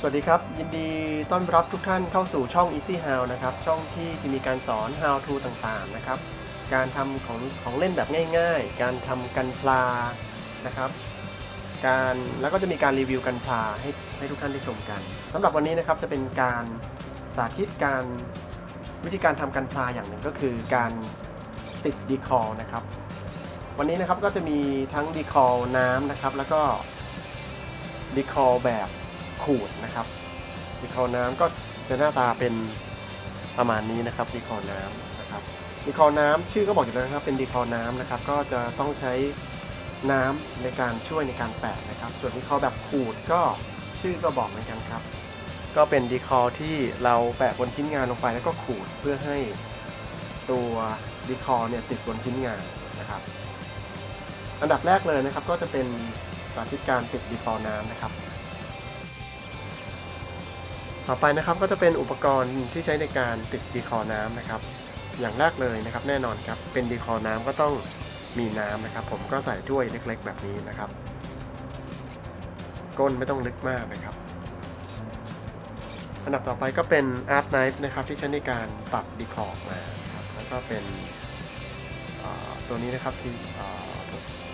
สวัสดีครับ ยินดีต้อนรับทุกท่านเข้าสู่ช่อง Easy How นะครับ ช่องที่จะมีการสอน How to ต่างๆนะครับ การทำของของเล่นแบบง่ายๆ การทำกันพลานะครับ การแล้วก็จะมีการรีวิวกันพลาให้ให้ทุกท่านได้ชมกันสำหรับวันนี้นะครับจะเป็นการสาธิตการวิธีการทำกันพลาอย่างหนึ่งก็คือการติดดีคอนะครับ วันนี้นะครับก็จะมีทั้งดีคอน้ำนะครับ แล้วก็ดีคอแบบ ขูดนะครับดีคอน้ำก็จะหน้าตาเป็นประมาณนี้นะครับดีคอน้ำนะครับดีคอน้ำชื่อก็บอกอยู่แล้วนะครับเป็นดีคอน้ำนะครับ ก็จะต้องใช้น้ำในการช่วยในการแปะนะครับ ส่วนดีคอแบบขูดก็ชื่อก็บอกเหมือนกันครับ ก็เป็นดีคอที่เราแปะบนชิ้นงานลงไปแล้วก็ขูดเพื่อให้ตัวดีคอเนี่ยติดบนชิ้นงานนะครับ อันดับแรกเลยนะครับก็จะเป็นสาธิตการติดดีคอน้ำนะครับ ต่อไปนะครับก็จะเป็นอุปกรณ์ที่ใช้ในการติดดีคอน้ำนะครับ อย่างแรกเลยนะครับแน่นอนครับเป็นดีคอน้ำก็ต้องมีน้ำนะครับ ผมก็ใส่ถ้วยเล็ก ๆ แบบนี้นะครับ ก้นไม่ต้องลึกมากนะครับ อันดับต่อไปก็เป็นart knife นะครับที่ใช้ในการตัด decal ออกมาครับแล้วก็เป็นตัวนี้นะครับที่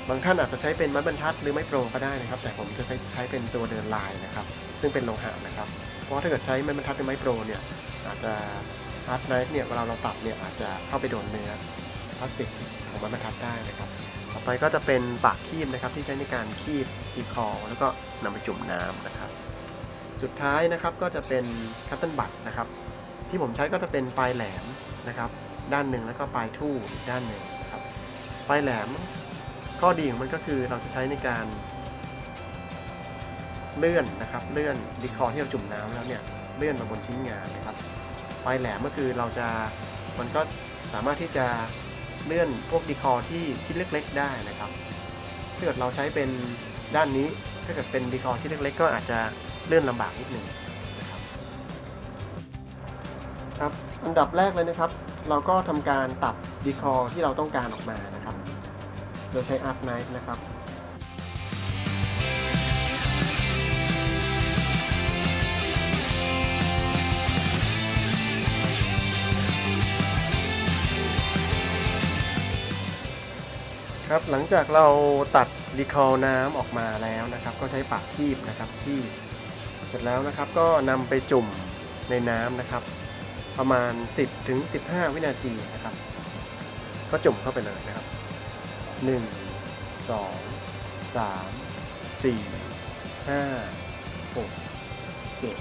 บางท่านอาจจะใช้เป็นไม้บรรทัดหรือไม้โปรก็ได้นะครับ แต่ผมจะใช้ใช้เป็นตัวเดินลายนะครับ ซึ่งเป็นโลหะนะครับ เพราะถ้าเกิดใช้ไม้บรรทัดหรือไม้โปรเนี่ยอาจจะ art knife เนี่ยเวลาเราตัดเนี่ยอาจจะเข้าไปโดนเนื้อพลาสติกของไม้บรรทัดได้นะครับ ต่อไปก็จะเป็นปากคีบนะครับที่ใช้ในการคีบ decal แล้วก็นำไปจุ่มน้ำนะครับ สุดท้ายนะครับก็จะเป็นคัตเติลบัตนะครับ ที่ผมใช้ก็จะเป็นปลายแหลมนะครับ ด้านหนึ่งแล้วก็ปลายทู่อีกด้านหนึ่งนะครับ ปลายแหลมข้อดีของมันก็คือเราจะใช้ในการ เลื่อนนะครับเลื่อนดีคอที่เราจุ่มน้ำแล้วเนี่ยเลื่อนมาบนชิ้นงานนะครับปลายแหลมก็คือเราจะมันก็สามารถที่จะเลื่อนพวกดีคอที่ชิ้นเล็ก ๆ ได้นะครับถ้าเกิดเราใช้เป็นด้านนี้ถ้าเกิดเป็นดีคอชิ้นเล็ก ๆ ก็อาจจะเลื่อนลำบากนิดหนึ่งนะครับครับอันดับแรกเลยนะครับ เราก็ทำการตัดดีคอที่เราต้องการออกมานะครับ โดยใช้อาร์ตไนฟ์นะครับ ครับ หลังจากเราตัดดีคอน้ำออกมาแล้วนะครับ ก็ใช้ปากคีบนะครับคีบเสร็จแล้วนะครับ ก็นำไปจุ่มในน้ำนะครับ ประมาณ 10ถึง15 วินาทีนะครับ ก็จุ่มเข้าไปเลยนะครับ 1 2 3 4 5 6 7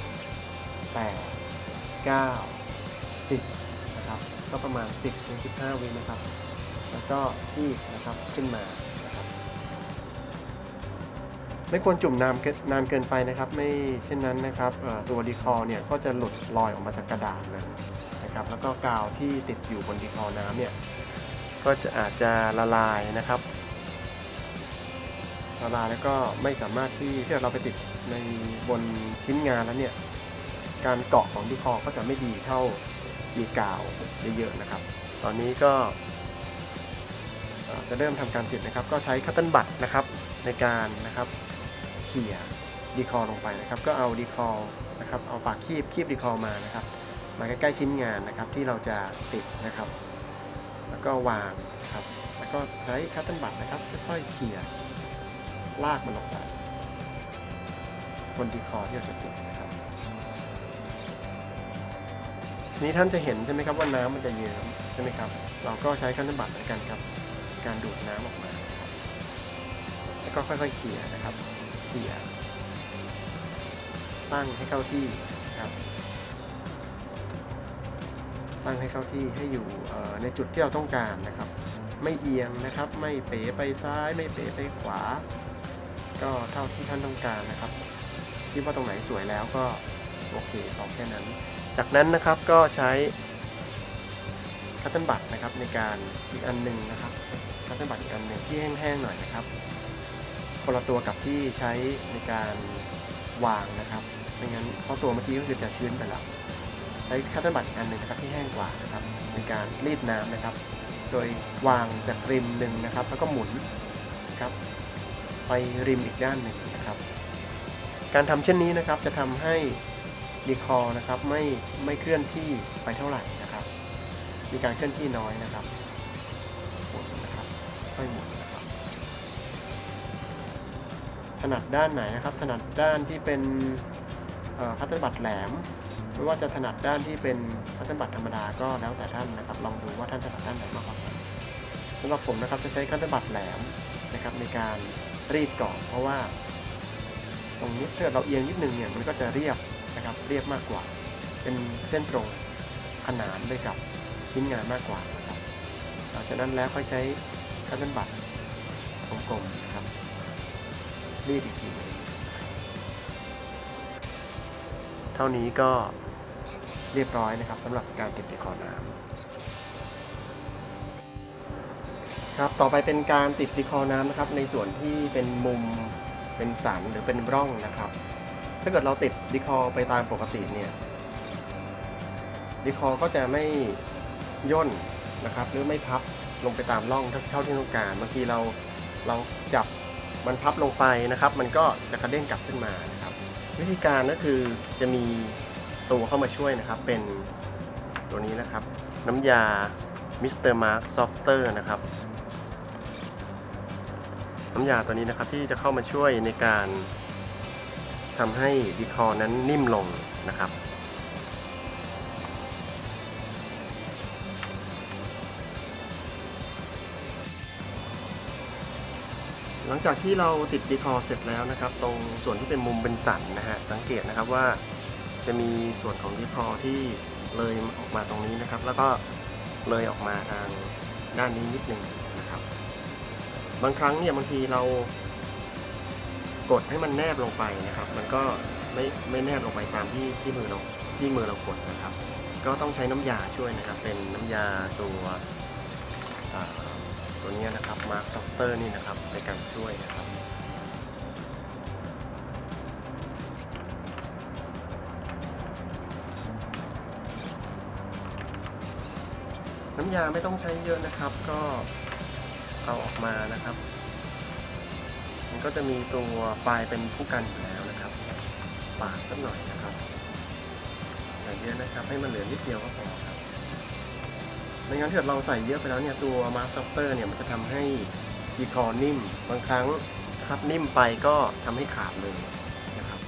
8 9 10นะครับ ก็ประมาณ 10ถึง15 วินะครับ แล้วก็คีบนะครับขึ้นมานะครับไม่ควรจุ่มนานนานเกินไปนะครับ ไม่เช่นนั้นนะครับตัวดีคอเนี่ยก็จะหลุดลอยออกมาจากกระดาษเลยนะครับ แล้วก็กาวที่ติดอยู่บนดีคอน้ำเนี่ยก็จะอาจจะละลายนะครับละลายแล้วก็ไม่สามารถที่ที่เราไปติดในบนชิ้นงานแล้วเนี่ยการเกาะของ decal ก็จะไม่ดีเท่ามีกาวเยอะๆนะครับ ตอนนี้ก็ จะเริ่มทำการติดนะครับ ก็ใช้ cotton bud นะครับในการนะครับเขี่ย decal ลงไปนะครับ ก็เอา decal นะครับเอาปากคีบคีบ decal มานะครับมาใกล้ๆชิ้นงานนะครับที่เราจะติดนะครับ แล้วก็วางนะครับ แล้วก็ใช้ cotton bud นะครับค่อยๆเขี่ยลากมันลงไปบนดีคอที่เราจะติดนะครับนี้ท่านจะเห็นใช่ไหมครับว่าน้ำมันจะเยิ้มใช่ไหมครับ เราก็ใช้คัตเติลบัตเหมือนกันครับ การดูดน้ำออกมา แล้วก็ค่อยๆเขี่ยนะครับเขี่ยตั้งให้เข้าที่นะครับ ตั้งให้เข้าที่ให้อยู่ในจุดที่เราต้องการนะครับ ไม่เอียงนะครับ ไม่เป๋ไปซ้าย ไม่เป๋ไปขวา ก็เท่าที่ท่านต้องการนะครับคิดว่าตรงไหนสวยแล้วก็โอเคเอาแค่นั้น จากนั้นนะครับก็ใช้ cotton bud นะครับในการอีกอันหนึ่งนะครับ cotton bud อีกอันหนึ่งที่แห้งๆหน่อยนะครับคนละตัวกับที่ใช้ในการวางนะครับไม่งั้นเพราะตัวเมื่อกี้ก็คือจะชื้นไปแล้วใช้ cotton bud อันหนึ่งนะครับที่แห้งกว่านะครับในการรีดน้ำนะครับ โดยวางจากริมหนึ่งนะครับ แล้วก็หมุนครับไปริมอีกด้านหนึ่งนะครับ การทำเช่นนี้นะครับจะทำให้ decal นะครับไม่ไม่เคลื่อนที่ไปเท่าไหร่นะครับ มีการเคลื่อนที่น้อยนะครับ ค่อยหมุนนะครับถนัดด้านไหนนะครับ ถนัดด้านที่เป็น cotton bud แหลมหรือว่าจะถนัดด้านที่เป็นcotton bud ธรรมดาก็แล้วแต่ท่านนะครับ ลองดูว่าท่านถนัดด้านไหนมากกว่ากันสำหรับผมนะครับจะใช้ cotton bud แหลมนะครับในการรีดก่อนเพราะว่า ตรงนี้ถ้าเกิดเราเอียงนิดนึงเนี่ยมันก็จะเรียบนะครับเรียบมากกว่า เป็นเส้นตรงขนานไปกับชิ้นงานมากกว่านะครับหลังจากนั้นแล้วค่อยใช้ cotton bud กลมๆนะครับรีดอีกทีหนึ่งเท่านี้ก็เรียบร้อยนะครับสำหรับการเก็บ decal น้ำครับต่อไปเป็นการติด decal น้ำนะครับ ในส่วนที่เป็นมุมเป็นสันหรือเป็นร่องนะครับ ถ้าเกิดเราติด decal ไปตามปกติเนี่ย decal ก็จะไม่ย่นนะครับ หรือไม่พับ ลงไปตามร่องเท่าที่ต้องการ บางทีเราเราจับมันพับลงไปนะครับ มันก็จะกระเด้งกลับขึ้นมานะครับ วิธีการก็คือจะมีตัวเข้ามาช่วยนะครับ เป็นตัวนี้นะครับ น้ำยา Mr. Mark Softer นะครับ น้ำยาตัวนี้นะครับที่จะเข้ามาช่วยในการทำให้ดีคอนั้นนิ่มลงนะครับ ลังจากที่เราติดดีคอร์เสร็จแล้วนะครับ ตรงส่วนที่เป็นมุมเป็นสันนะฮะสังเกตนะครับว่าจะมีส่วนของดีคอร์ที่เลยออกมาตรงนี้นะครับ แล้วก็เลยออกมาทางด้านนี้นิดนึงนะครับ บางครั้งเนี่ยบางทีเรากดให้มันแนบลงไปนะครับ มันก็ไม่ไม่แนบลงไปตามที่ที่มือเราที่มือเรากดนะครับ ก็ต้องใช้น้ำยาช่วยนะครับ เป็นน้ำยาตัวอ่า ตัวนี้นะครับ Mark Softer นี่นะครับในการช่วยนะครับน้ำยาไม่ต้องใช้เยอะนะครับ ก็เอาออกมานะครับ มันก็จะมีตัวปลายเป็นผู้กันอยู่แล้วนะครับ ปาดสักหน่อยนะครับอย่าเยอะนะครับ ให้มันเหลือนิดเดียวก็พอครับ ไม่งั้นถ้าเกิดเราใส่เยอะไปแล้วเนี่ยตัว Mark Softer เนี่ยมันจะทำให้ decal นิ่ม บางครั้งครับนิ่มไปก็ทำให้ขาดเลยนะครับ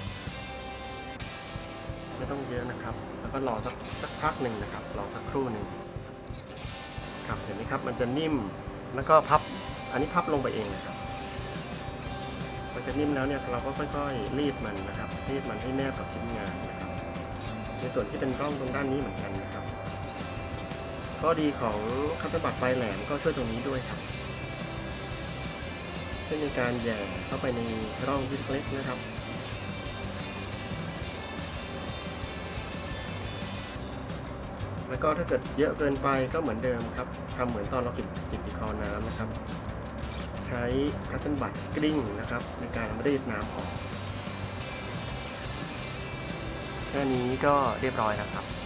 ไม่ต้องเยอะนะครับ แล้วก็รอสักสักพักหนึ่งนะครับรอสักครู่หนึ่งครับเห็นไหมครับมันจะนิ่มแล้วก็พับอันนี้พับลงไปเองนะครับมันจะนิ่มแล้วเนี่ยเราก็ค่อยๆรีดมันนะครับรีดมันให้แนบกับชิ้นงานนะครับในส่วนที่เป็นร่องตรงด้านนี้เหมือนกันนะครับ ข้อดีของ cotton bud ปลายแหลมก็ช่วยตรงนี้ด้วยครับเช่นในการแหย่เข้าไปในร่องที่เล็กๆนะครับแล้วก็ถ้าเกิดเยอะเกินไปก็เหมือนเดิมครับทำเหมือนตอนเรากลิ้งกลิ้ง decal น้ำนะครับ ใช้ cotton bud กลิ้งนะครับ ในการรีดน้ำออก แค่นี้ก็เรียบร้อยแล้วครับ